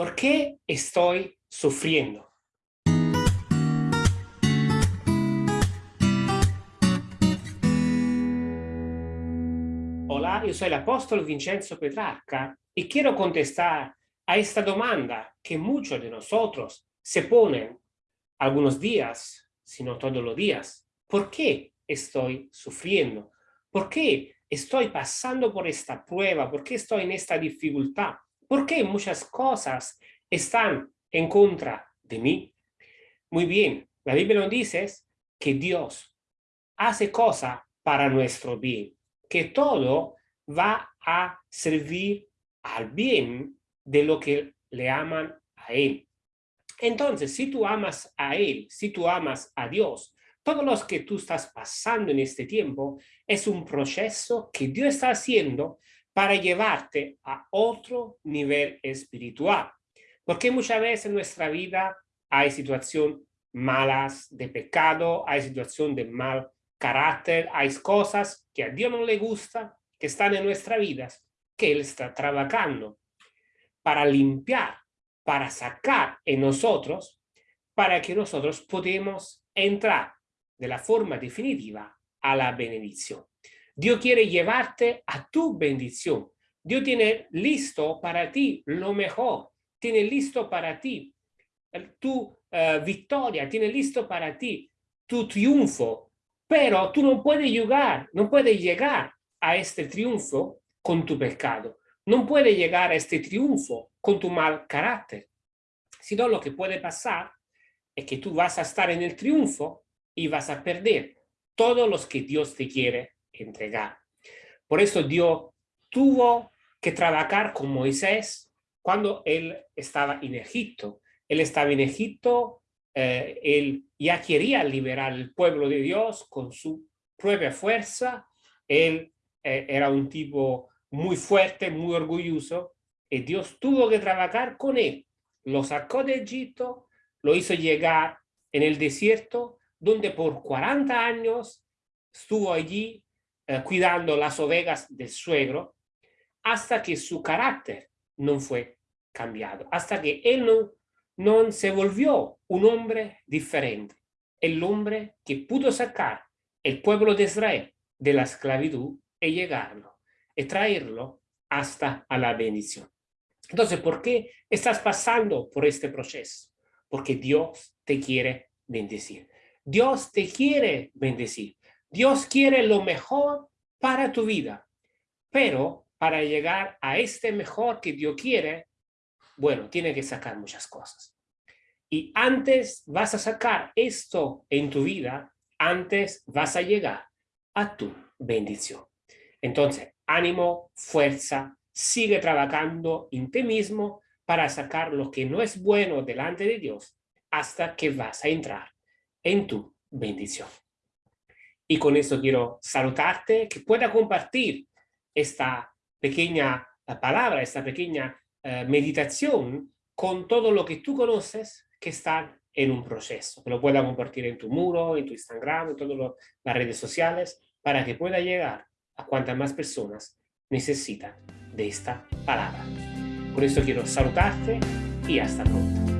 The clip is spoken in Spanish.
¿Por qué estoy sufriendo? Hola, yo soy el apóstol Vincenzo Petrarca y quiero contestar a esta demanda que muchos de nosotros se ponen algunos días, si no todos los días. ¿Por qué estoy sufriendo? ¿Por qué estoy pasando por esta prueba? ¿Por qué estoy en esta dificultad? ¿Por qué muchas cosas están en contra de mí? Muy bien, la Biblia nos dice que Dios hace cosas para nuestro bien, que todo va a servir al bien de lo que le aman a Él. Entonces, si tú amas a Él, si tú amas a Dios, todo lo que tú estás pasando en este tiempo es un proceso que Dios está haciendo para llevarte a otro nivel espiritual. Porque muchas veces en nuestra vida hay situaciones malas de pecado, hay situaciones de mal carácter, hay cosas que a Dios no le gusta, que están en nuestra vida, que Él está trabajando para limpiar, para sacar en nosotros, para que nosotros podamos entrar de la forma definitiva a la bendición. Dios quiere llevarte a tu bendición. Dios tiene listo para ti lo mejor. Tiene listo para ti tu uh, victoria. Tiene listo para ti tu triunfo. Pero tú no puedes llegar, no puedes llegar a este triunfo con tu pecado. No puedes llegar a este triunfo con tu mal carácter. Sino lo que puede pasar es que tú vas a estar en el triunfo y vas a perder todos los que Dios te quiere entregar. Por eso Dios tuvo que trabajar con Moisés cuando él estaba en Egipto. Él estaba en Egipto, eh, él ya quería liberar el pueblo de Dios con su propia fuerza. Él eh, era un tipo muy fuerte, muy orgulloso, y Dios tuvo que trabajar con él. Lo sacó de Egipto, lo hizo llegar en el desierto, donde por 40 años estuvo allí eh, cuidando las ovejas del suegro, hasta que su carácter no fue cambiado, hasta que él no, no se volvió un hombre diferente, el hombre que pudo sacar el pueblo de Israel de la esclavitud y llegarlo, y traerlo hasta a la bendición. Entonces, ¿por qué estás pasando por este proceso? Porque Dios te quiere bendecir. Dios te quiere bendecir. Dios quiere lo mejor para tu vida, pero para llegar a este mejor que Dios quiere, bueno, tiene que sacar muchas cosas. Y antes vas a sacar esto en tu vida, antes vas a llegar a tu bendición. Entonces, ánimo, fuerza, sigue trabajando en ti mismo para sacar lo que no es bueno delante de Dios hasta que vas a entrar en tu bendición. Y con esto quiero saludarte, que pueda compartir esta pequeña palabra, esta pequeña eh, meditación con todo lo que tú conoces que están en un proceso. Que lo pueda compartir en tu muro, en tu Instagram, en todas las redes sociales, para que pueda llegar a cuantas más personas necesitan de esta palabra. Por eso quiero saludarte y hasta pronto.